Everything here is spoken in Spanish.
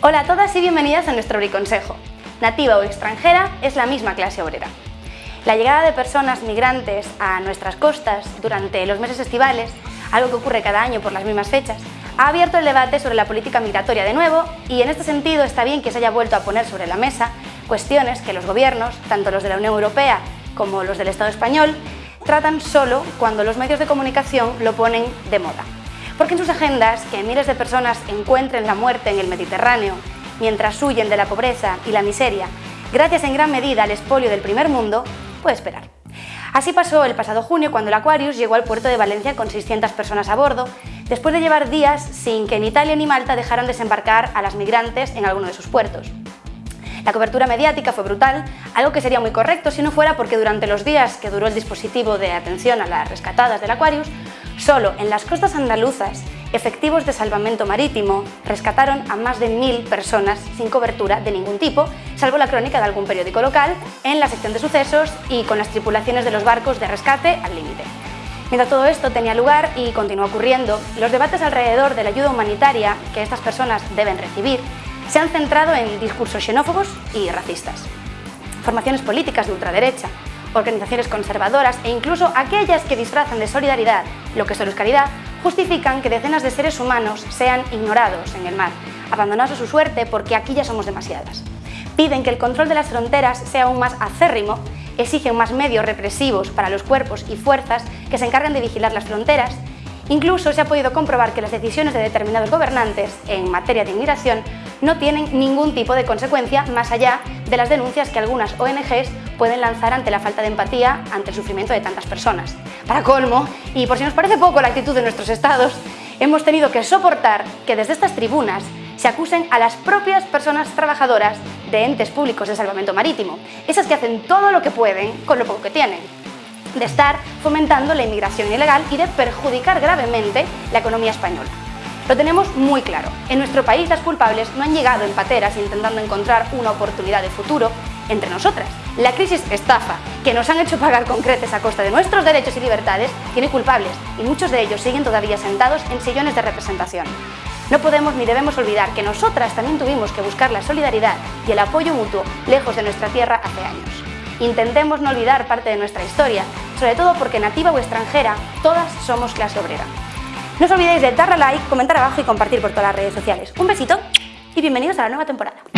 Hola a todas y bienvenidas a nuestro briconsejo. Nativa o extranjera es la misma clase obrera. La llegada de personas migrantes a nuestras costas durante los meses estivales, algo que ocurre cada año por las mismas fechas, ha abierto el debate sobre la política migratoria de nuevo y en este sentido está bien que se haya vuelto a poner sobre la mesa cuestiones que los gobiernos, tanto los de la Unión Europea como los del Estado español, tratan solo cuando los medios de comunicación lo ponen de moda porque en sus agendas que miles de personas encuentren la muerte en el Mediterráneo mientras huyen de la pobreza y la miseria, gracias en gran medida al expolio del primer mundo, puede esperar. Así pasó el pasado junio cuando el Aquarius llegó al puerto de Valencia con 600 personas a bordo, después de llevar días sin que ni Italia ni Malta dejaran desembarcar a las migrantes en alguno de sus puertos. La cobertura mediática fue brutal, algo que sería muy correcto si no fuera porque durante los días que duró el dispositivo de atención a las rescatadas del Aquarius, Solo en las costas andaluzas, efectivos de salvamento marítimo rescataron a más de mil personas sin cobertura de ningún tipo, salvo la crónica de algún periódico local, en la sección de sucesos y con las tripulaciones de los barcos de rescate al límite. Mientras todo esto tenía lugar y continúa ocurriendo, los debates alrededor de la ayuda humanitaria que estas personas deben recibir se han centrado en discursos xenófobos y racistas. Formaciones políticas de ultraderecha, organizaciones conservadoras e incluso aquellas que disfrazan de solidaridad lo que solo es caridad, justifican que decenas de seres humanos sean ignorados en el mar, abandonados a su suerte porque aquí ya somos demasiadas. Piden que el control de las fronteras sea aún más acérrimo, exigen más medios represivos para los cuerpos y fuerzas que se encargan de vigilar las fronteras Incluso se ha podido comprobar que las decisiones de determinados gobernantes en materia de inmigración no tienen ningún tipo de consecuencia más allá de las denuncias que algunas ONGs pueden lanzar ante la falta de empatía ante el sufrimiento de tantas personas. Para colmo, y por si nos parece poco la actitud de nuestros estados, hemos tenido que soportar que desde estas tribunas se acusen a las propias personas trabajadoras de entes públicos de salvamento marítimo, esas que hacen todo lo que pueden con lo poco que tienen de estar fomentando la inmigración ilegal y de perjudicar gravemente la economía española. Lo tenemos muy claro. En nuestro país las culpables no han llegado en pateras intentando encontrar una oportunidad de futuro entre nosotras. La crisis estafa, que nos han hecho pagar con creces a costa de nuestros derechos y libertades, tiene culpables y muchos de ellos siguen todavía sentados en sillones de representación. No podemos ni debemos olvidar que nosotras también tuvimos que buscar la solidaridad y el apoyo mutuo lejos de nuestra tierra hace años. Intentemos no olvidar parte de nuestra historia, sobre todo porque nativa o extranjera, todas somos clase obrera. No os olvidéis de darle a like, comentar abajo y compartir por todas las redes sociales. Un besito y bienvenidos a la nueva temporada.